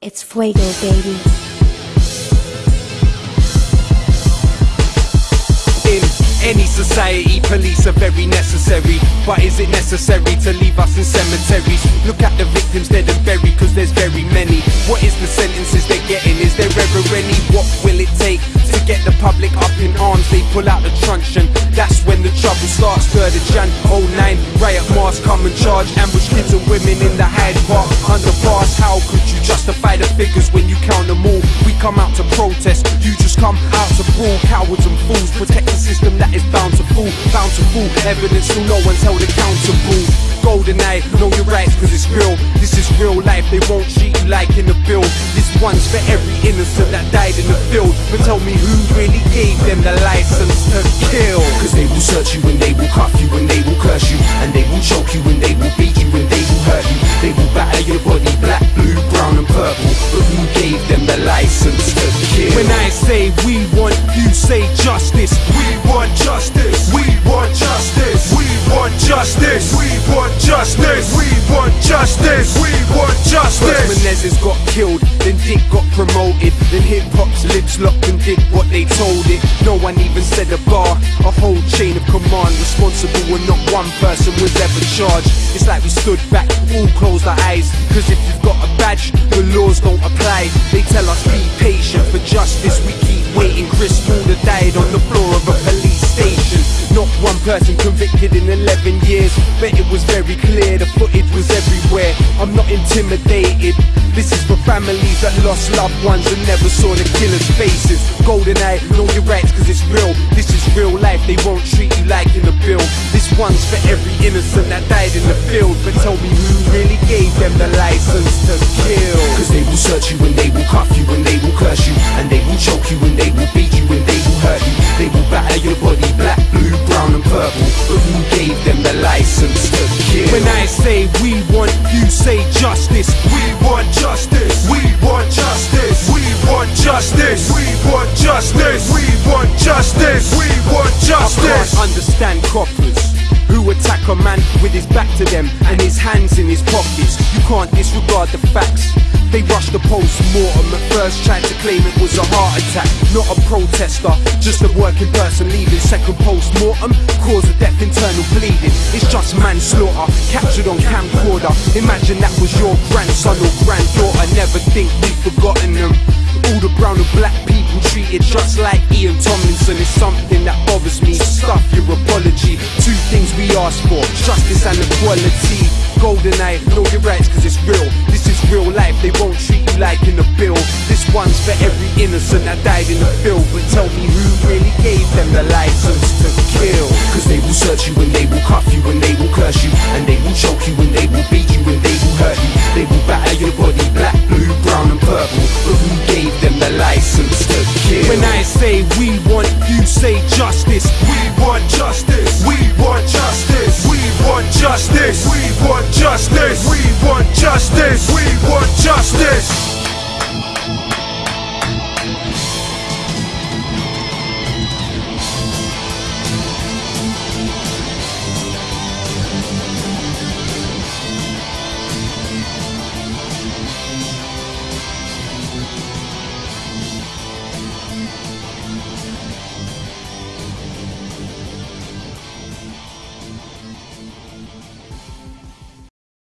It's Fuego, baby. In any society, police are very necessary. But is it necessary to leave us in cemeteries? Look at the victims dead and buried, cause there's very many. What is the sentences they're getting? Is there ever any? What will it take to get the public up in arms? They pull out the truncheon. That's when the trouble starts. 3rd of Jan 09, riot mass come and charge. Ambush kids and women figures when you count them all? We come out to protest, you just come out to brawl. Cowards and fools protect the system that is bound to fall. Bound to fall, evidence so no one's held accountable. Golden eye, know your rights cause it's real. This is real life, they won't treat you like in the bill. This one's for every innocent that died in the field. But tell me who really gave them the license to kill? Cause they will search you and they will cuff you and they will curse you And they will choke you and they will beat justice. We want justice. We want justice. We want justice. We want justice. We want justice. We want First justice. Menezes got killed, then Dick got promoted. Then hip hop's lips locked and did what they told it. No one even said a bar. A whole chain of command responsible when not one person was ever charged. It's like we stood back, all closed our eyes. Cause if you've got a badge, the laws don't apply. They tell us be patient for justice. We keep waiting. Chris Alder died on person convicted in 11 years. Bet it was very clear, the footage was everywhere. I'm not intimidated. This is for families that lost loved ones and never saw the killer's faces. Golden eye, know your rights cause it's real. This is real life, they won't treat you like in a bill. This one's for every innocent that died in the field. But tell me who really gave them the license to kill? Cause they will search you and they will cuff you and they will curse you And they will choke you and they will beat say justice. We want justice. We want justice. We want justice. We want justice. We want justice. We want I justice. can't understand coppers who attack a man with his back to them and his hands in his pockets. You can't disregard the facts. They rushed the post-mortem. At first tried to claim it was a heart attack. Not a protester, just a working person leaving Second post-mortem, cause of death, internal bleeding. It's just manslaughter, captured on camcorder. Imagine that was your grandson or granddaughter. Never think we've forgotten them. All the brown and black people treated just like Ian Tomlinson. Is something that bothers me. Stuff your apology. Two things we ask for. Justice and equality know your rights cause it's real. This is real life, they won't treat you like in the bill. This one's for every innocent that died in the field. But tell me who really gave them the license to kill. Cause they will search you and they will cuff you and they will curse you. And they will choke you and they will beat you and they will hurt you. They will batter your body black, blue, brown and purple. But who gave them the license to kill? When I say we want, you say